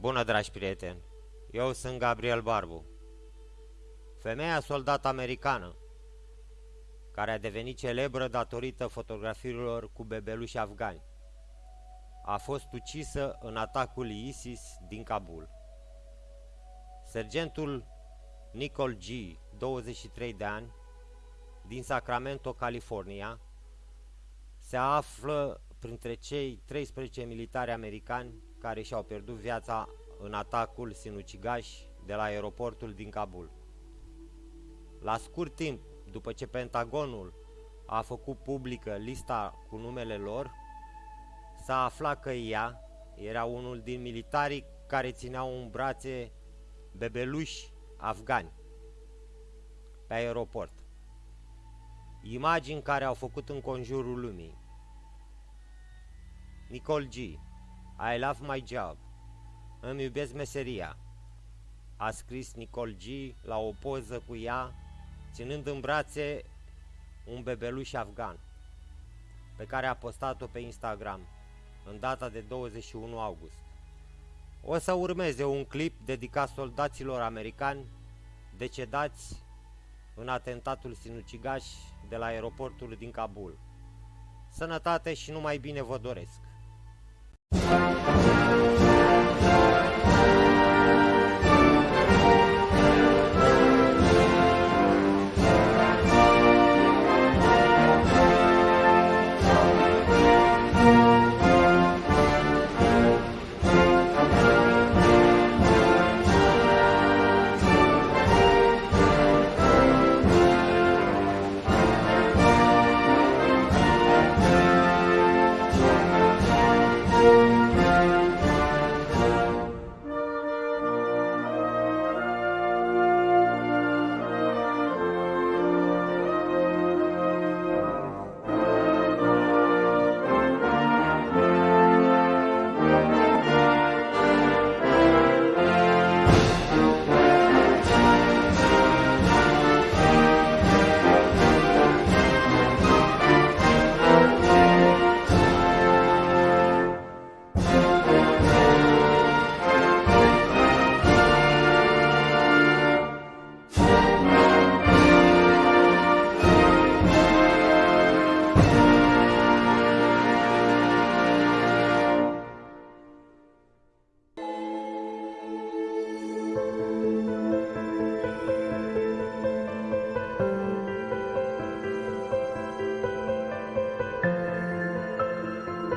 Bună, dragi prieteni! Eu sunt Gabriel Barbu. Femeia soldat americană, care a devenit celebră datorită fotografiilor cu bebeluși afgani, a fost ucisă în atacul ISIS din Kabul. Sergentul Nicole G., 23 de ani, din Sacramento, California, se află printre cei 13 militari americani care și-au pierdut viața în atacul sinucigaș de la aeroportul din Kabul. La scurt timp după ce Pentagonul a făcut publică lista cu numele lor, s-a aflat că ea era unul din militarii care țineau în brațe bebeluși afgani pe aeroport. Imagini care au făcut în conjurul lumii. Nicole G. I love my job. Îmi iubesc meseria. A scris Nicole G. la o poză cu ea, ținând în brațe un bebeluș afgan, pe care a postat-o pe Instagram, în data de 21 august. O să urmeze un clip dedicat soldaților americani decedați în atentatul sinucigaș de la aeroportul din Kabul. Sănătate și numai bine vă doresc! Thank you.